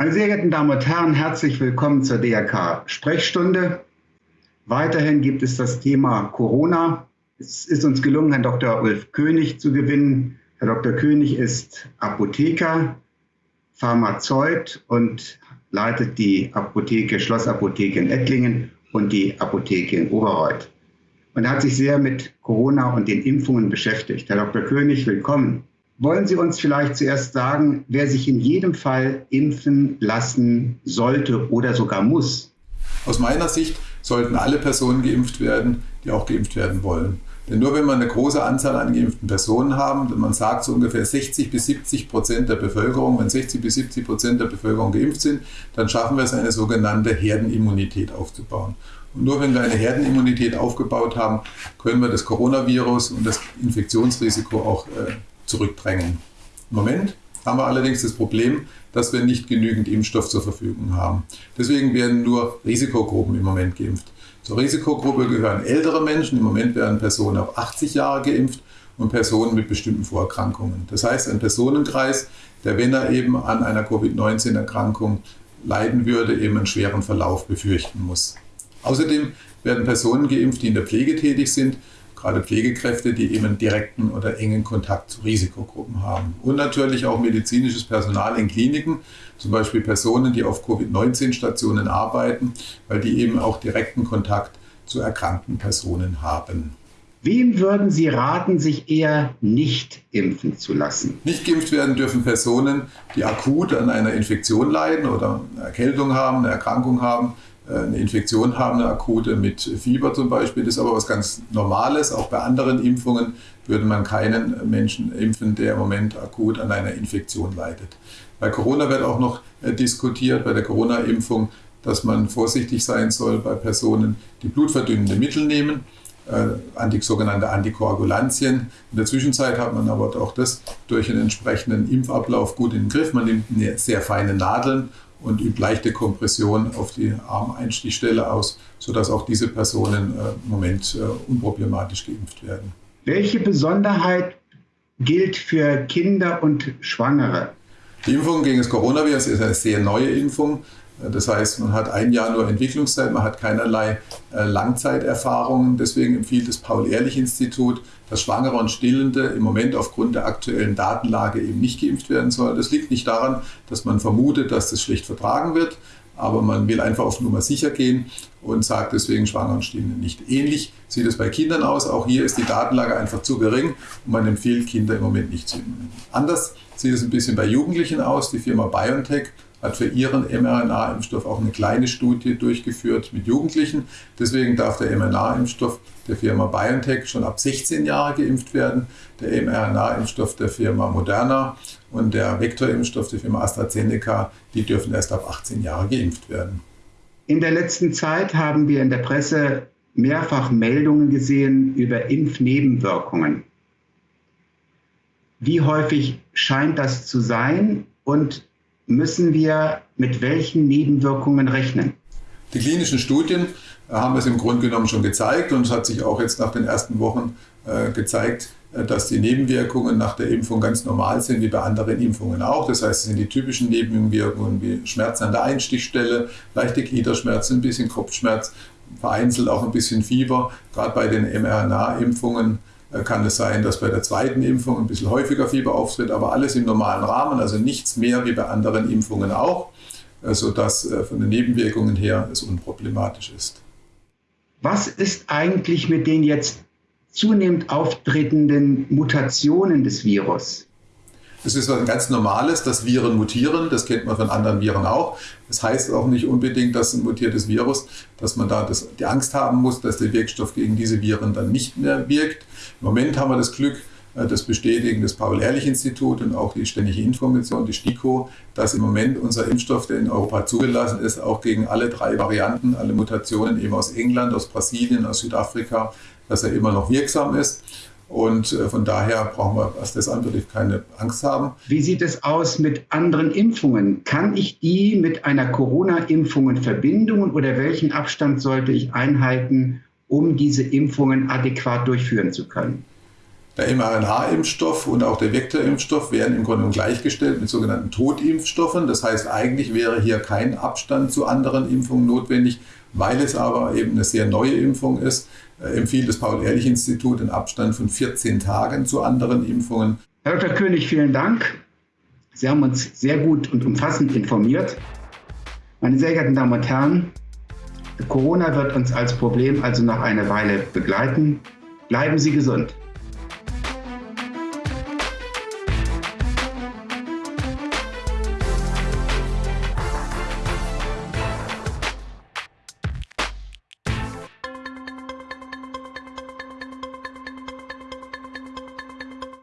Meine sehr geehrten Damen und Herren, herzlich willkommen zur DRK Sprechstunde. Weiterhin gibt es das Thema Corona. Es ist uns gelungen, Herrn Dr. Ulf König zu gewinnen. Herr Dr. König ist Apotheker, Pharmazeut und leitet die Apotheke, Schlossapotheke in Ettlingen und die Apotheke in Oberreuth. Und er hat sich sehr mit Corona und den Impfungen beschäftigt. Herr Dr. König, willkommen. Wollen Sie uns vielleicht zuerst sagen, wer sich in jedem Fall impfen lassen sollte oder sogar muss? Aus meiner Sicht sollten alle Personen geimpft werden, die auch geimpft werden wollen. Denn nur wenn wir eine große Anzahl an geimpften Personen haben, man sagt so ungefähr 60 bis 70 Prozent der Bevölkerung, wenn 60 bis 70 Prozent der Bevölkerung geimpft sind, dann schaffen wir es, eine sogenannte Herdenimmunität aufzubauen. Und nur wenn wir eine Herdenimmunität aufgebaut haben, können wir das Coronavirus und das Infektionsrisiko auch äh, zurückdrängen. Moment haben wir allerdings das Problem, dass wir nicht genügend Impfstoff zur Verfügung haben. Deswegen werden nur Risikogruppen im Moment geimpft. Zur Risikogruppe gehören ältere Menschen. Im Moment werden Personen ab 80 Jahre geimpft und Personen mit bestimmten Vorerkrankungen. Das heißt, ein Personenkreis, der, wenn er eben an einer Covid-19-Erkrankung leiden würde, eben einen schweren Verlauf befürchten muss. Außerdem werden Personen geimpft, die in der Pflege tätig sind gerade Pflegekräfte, die eben direkten oder engen Kontakt zu Risikogruppen haben. Und natürlich auch medizinisches Personal in Kliniken, zum Beispiel Personen, die auf Covid-19-Stationen arbeiten, weil die eben auch direkten Kontakt zu erkrankten Personen haben. Wem würden Sie raten, sich eher nicht impfen zu lassen? Nicht geimpft werden dürfen Personen, die akut an einer Infektion leiden oder eine Erkältung haben, eine Erkrankung haben, eine Infektion haben, eine akute mit Fieber zum Beispiel. Das ist aber was ganz Normales. Auch bei anderen Impfungen würde man keinen Menschen impfen, der im Moment akut an einer Infektion leidet. Bei Corona wird auch noch äh, diskutiert, bei der Corona-Impfung, dass man vorsichtig sein soll bei Personen, die blutverdünnende Mittel nehmen, äh, sogenannte Antikoagulantien. In der Zwischenzeit hat man aber auch das durch einen entsprechenden Impfablauf gut in den Griff. Man nimmt sehr feine Nadeln und übt leichte Kompression auf die Armeinstichstelle aus, sodass auch diese Personen äh, im Moment äh, unproblematisch geimpft werden. Welche Besonderheit gilt für Kinder und Schwangere? Die Impfung gegen das Coronavirus ist eine sehr neue Impfung. Das heißt, man hat ein Jahr nur Entwicklungszeit, man hat keinerlei äh, Langzeiterfahrungen. Deswegen empfiehlt das Paul-Ehrlich-Institut, dass Schwangere und Stillende im Moment aufgrund der aktuellen Datenlage eben nicht geimpft werden sollen. Das liegt nicht daran, dass man vermutet, dass das schlecht vertragen wird, aber man will einfach auf Nummer sicher gehen und sagt deswegen Schwangere und Stillende nicht. Ähnlich sieht es bei Kindern aus. Auch hier ist die Datenlage einfach zu gering und man empfiehlt Kinder im Moment nicht zu impfen. Anders sieht es ein bisschen bei Jugendlichen aus. Die Firma BioNTech hat für ihren mRNA-Impfstoff auch eine kleine Studie durchgeführt mit Jugendlichen. Deswegen darf der mRNA-Impfstoff der Firma BioNTech schon ab 16 Jahre geimpft werden, der mRNA-Impfstoff der Firma Moderna und der Vektorimpfstoff der Firma AstraZeneca, die dürfen erst ab 18 Jahre geimpft werden. In der letzten Zeit haben wir in der Presse mehrfach Meldungen gesehen über Impfnebenwirkungen. Wie häufig scheint das zu sein und müssen wir mit welchen Nebenwirkungen rechnen? Die klinischen Studien haben es im Grunde genommen schon gezeigt und es hat sich auch jetzt nach den ersten Wochen äh, gezeigt, äh, dass die Nebenwirkungen nach der Impfung ganz normal sind, wie bei anderen Impfungen auch. Das heißt, es sind die typischen Nebenwirkungen wie Schmerzen an der Einstichstelle, leichte Gliederschmerzen, ein bisschen Kopfschmerz, vereinzelt auch ein bisschen Fieber. Gerade bei den mRNA-Impfungen äh, kann es sein, dass bei der zweiten Impfung ein bisschen häufiger Fieber auftritt, aber alles im normalen Rahmen, also nichts mehr wie bei anderen Impfungen auch, äh, sodass äh, von den Nebenwirkungen her es unproblematisch ist. Was ist eigentlich mit den jetzt zunehmend auftretenden Mutationen des Virus? Es ist was ganz Normales, dass Viren mutieren. Das kennt man von anderen Viren auch. Das heißt auch nicht unbedingt, dass ein mutiertes Virus, dass man da das, die Angst haben muss, dass der Wirkstoff gegen diese Viren dann nicht mehr wirkt. Im Moment haben wir das Glück, äh, das bestätigen das Paul-Ehrlich-Institut und auch die Ständige Information, die STIKO, dass im Moment unser Impfstoff, der in Europa zugelassen ist, auch gegen alle drei Varianten, alle Mutationen eben aus England, aus Brasilien, aus Südafrika, dass er immer noch wirksam ist. Und äh, von daher brauchen wir, was das anbetrifft, keine Angst haben. Wie sieht es aus mit anderen Impfungen? Kann ich die mit einer Corona-Impfung in Verbindung oder welchen Abstand sollte ich einhalten, um diese Impfungen adäquat durchführen zu können? Der mRNA-Impfstoff und auch der Vektorimpfstoff werden im Grunde gleichgestellt mit sogenannten Totimpfstoffen. Das heißt, eigentlich wäre hier kein Abstand zu anderen Impfungen notwendig. Weil es aber eben eine sehr neue Impfung ist, empfiehlt das Paul-Ehrlich-Institut einen Abstand von 14 Tagen zu anderen Impfungen. Herr Dr. König, vielen Dank. Sie haben uns sehr gut und umfassend informiert. Meine sehr geehrten Damen und Herren, Corona wird uns als Problem also noch eine Weile begleiten. Bleiben Sie gesund.